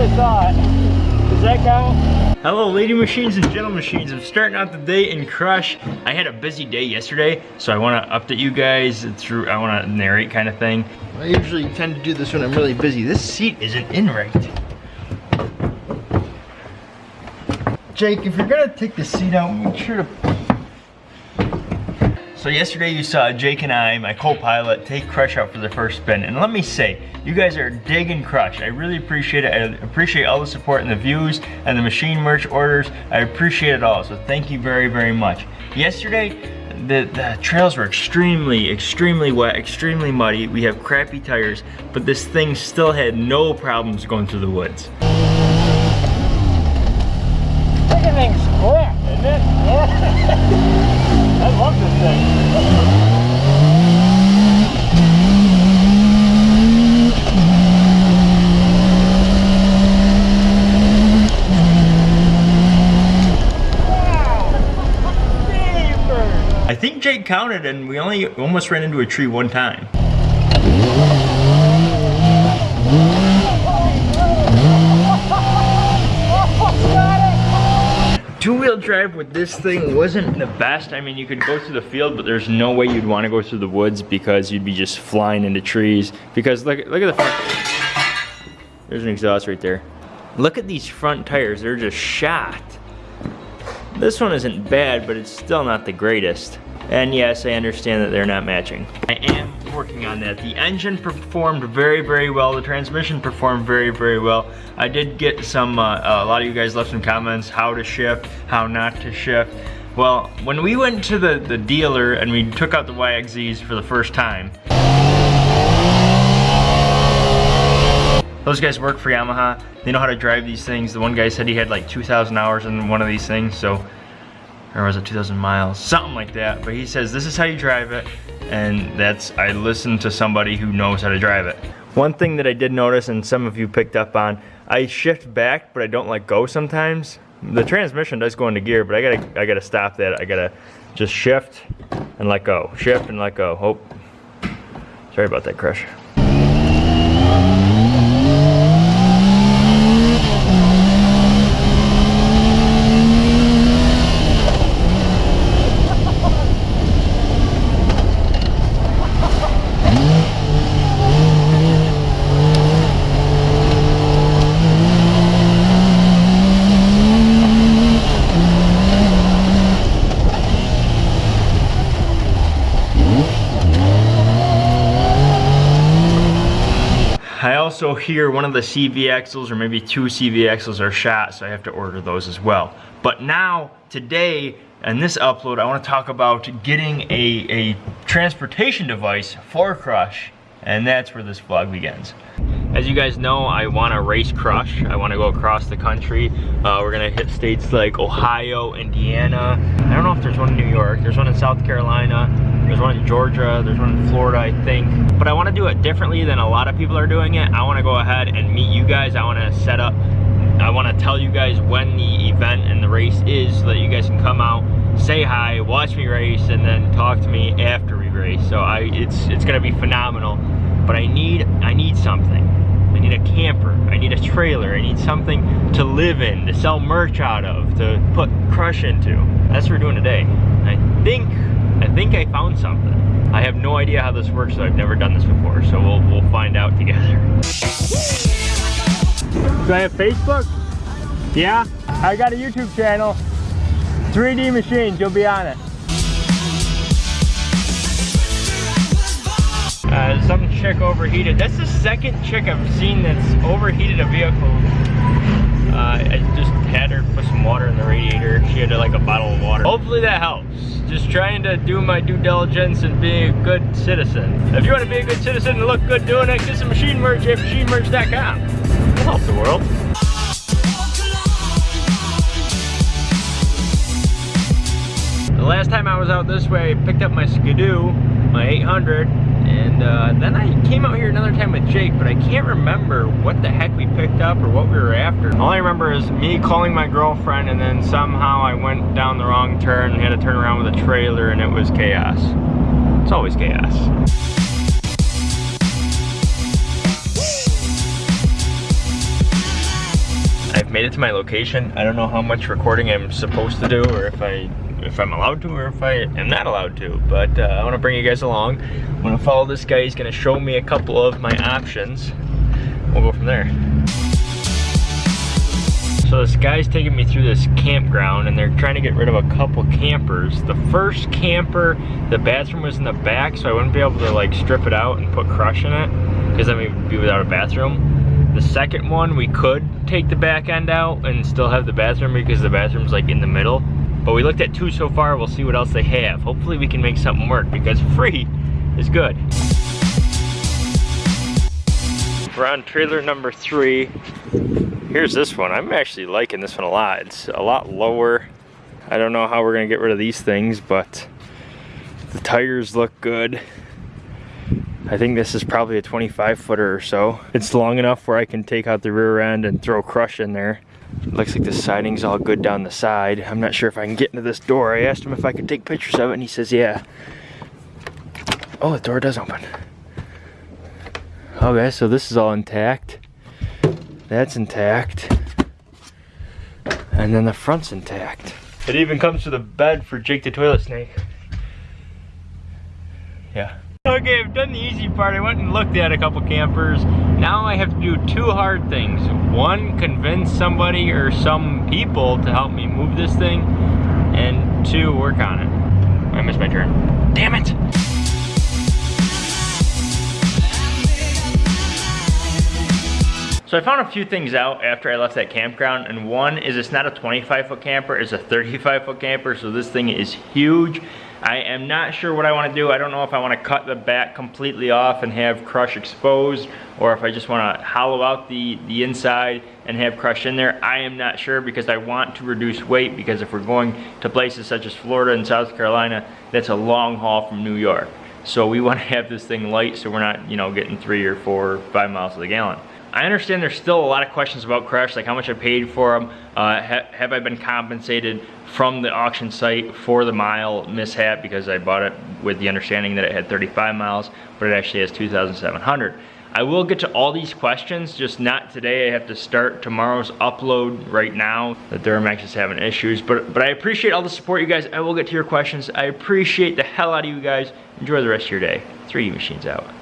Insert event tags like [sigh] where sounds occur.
I thought. Does that count? Hello, lady machines and gentle machines. I'm starting out the day in Crush. I had a busy day yesterday, so I want to update you guys through, I want to narrate kind of thing. I usually tend to do this when I'm really busy. This seat isn't in right. Jake, if you're gonna take the seat out, make sure to so yesterday you saw Jake and I, my co-pilot, take Crush out for the first spin. And let me say, you guys are digging Crush. I really appreciate it. I appreciate all the support and the views and the machine merch orders. I appreciate it all, so thank you very, very much. Yesterday, the, the trails were extremely, extremely wet, extremely muddy. We have crappy tires, but this thing still had no problems going through the woods. Everything's crap, isn't it? Yeah. [laughs] I love this thing. I think Jake counted and we only almost ran into a tree one time. Drive with this thing wasn't the best. I mean, you could go through the field, but there's no way you'd want to go through the woods because you'd be just flying into trees. Because look, look at the front. There's an exhaust right there. Look at these front tires. They're just shot. This one isn't bad, but it's still not the greatest. And yes, I understand that they're not matching. I am working on that. The engine performed very, very well. The transmission performed very, very well. I did get some, uh, a lot of you guys left some comments, how to shift, how not to shift. Well, when we went to the, the dealer and we took out the YXZs for the first time, those guys work for Yamaha. They know how to drive these things. The one guy said he had like 2,000 hours in one of these things, so, or was it 2,000 miles? Something like that. But he says, this is how you drive it and that's, I listened to somebody who knows how to drive it. One thing that I did notice, and some of you picked up on, I shift back, but I don't let go sometimes. The transmission does go into gear, but I gotta, I gotta stop that. I gotta just shift and let go. Shift and let go. Oh, sorry about that crush. Also here one of the CV axles or maybe two CV axles are shot, so I have to order those as well. But now, today, in this upload, I want to talk about getting a, a transportation device for Crush, and that's where this vlog begins. As you guys know, I want to race Crush. I want to go across the country. Uh, we're going to hit states like Ohio, Indiana. I don't know if there's one in New York. There's one in South Carolina. There's one in Georgia, there's one in Florida, I think. But I wanna do it differently than a lot of people are doing it. I wanna go ahead and meet you guys. I wanna set up, I wanna tell you guys when the event and the race is so that you guys can come out, say hi, watch me race, and then talk to me after we race. So I, it's, it's gonna be phenomenal. But I need, I need something. I need a camper, I need a trailer, I need something to live in, to sell merch out of, to put crush into. That's what we're doing today. I think I think I found something. I have no idea how this works, so I've never done this before, so we'll, we'll find out [laughs] together. Do I have Facebook? Yeah? I got a YouTube channel, 3D Machines, you'll be on it. Uh, some chick overheated. That's the second chick I've seen that's overheated a vehicle. Uh, I just had her put some water in the radiator. She had like a bottle of water. Hopefully that helps. Just trying to do my due diligence and being a good citizen. If you want to be a good citizen and look good doing it, get some machine merch at machinemerch.com. We'll help the world. The last time I was out this way, I picked up my Ski-Doo, my 800, and uh, then I came out here another time with Jake, but I can't remember what the heck we picked up or what we were after. All I remember is me calling my girlfriend and then somehow I went down the wrong turn and had to turn around with a trailer and it was chaos. It's always chaos. Made it to my location. I don't know how much recording I'm supposed to do or if I if I'm allowed to or if I am not allowed to. But uh, I want to bring you guys along. I'm going to follow this guy. He's going to show me a couple of my options. We'll go from there. So this guy's taking me through this campground and they're trying to get rid of a couple campers. The first camper, the bathroom was in the back so I wouldn't be able to like strip it out and put crush in it because then we'd be without a bathroom. The second one, we could take the back end out and still have the bathroom because the bathroom's like in the middle. But we looked at two so far, we'll see what else they have. Hopefully we can make something work because [laughs] free is good. We're on trailer number three. Here's this one. I'm actually liking this one a lot. It's a lot lower. I don't know how we're gonna get rid of these things, but the tires look good. I think this is probably a 25 footer or so. It's long enough where I can take out the rear end and throw crush in there. Looks like the siding's all good down the side. I'm not sure if I can get into this door. I asked him if I could take pictures of it and he says yeah. Oh, the door does open. Okay, so this is all intact. That's intact. And then the front's intact. It even comes with a bed for Jake the toilet snake. Yeah. Okay, I've done the easy part. I went and looked at a couple campers. Now I have to do two hard things. One, convince somebody or some people to help me move this thing. And two, work on it. I missed my turn. Damn it! So I found a few things out after I left that campground, and one is it's not a 25 foot camper, it's a 35 foot camper, so this thing is huge. I am not sure what I wanna do. I don't know if I wanna cut the back completely off and have crush exposed, or if I just wanna hollow out the, the inside and have crush in there. I am not sure because I want to reduce weight because if we're going to places such as Florida and South Carolina, that's a long haul from New York. So we wanna [laughs] have this thing light so we're not, you know, getting three or four, or five miles to the gallon. I understand there's still a lot of questions about Crush, like how much I paid for them. Uh, ha have I been compensated from the auction site for the mile mishap because I bought it with the understanding that it had 35 miles, but it actually has 2,700. I will get to all these questions, just not today. I have to start tomorrow's upload right now. The Duramax is having issues, but, but I appreciate all the support, you guys. I will get to your questions. I appreciate the hell out of you guys. Enjoy the rest of your day. 3D Machines out.